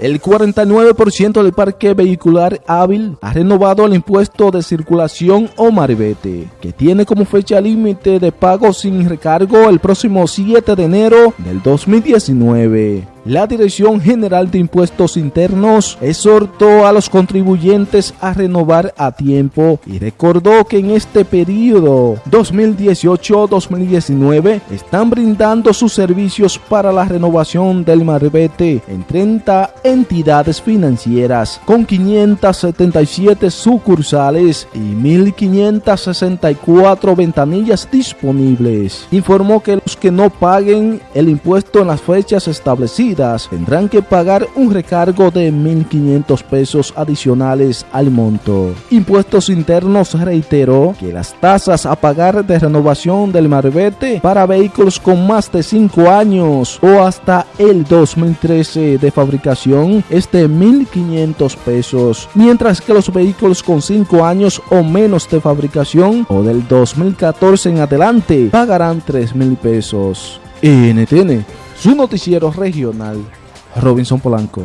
El 49% del parque vehicular hábil ha renovado el impuesto de circulación o marbete, que tiene como fecha límite de pago sin recargo el próximo 7 de enero del 2019. La Dirección General de Impuestos Internos exhortó a los contribuyentes a renovar a tiempo y recordó que en este periodo 2018-2019 están brindando sus servicios para la renovación del marbete en 30 entidades financieras con 577 sucursales y 1.564 ventanillas disponibles. Informó que los que no paguen el impuesto en las fechas establecidas tendrán que pagar un recargo de 1.500 pesos adicionales al monto. Impuestos Internos reiteró que las tasas a pagar de renovación del marbete para vehículos con más de 5 años o hasta el 2013 de fabricación es de 1.500 pesos, mientras que los vehículos con 5 años o menos de fabricación o del 2014 en adelante pagarán 3.000 pesos. NTN su noticiero regional, Robinson Polanco.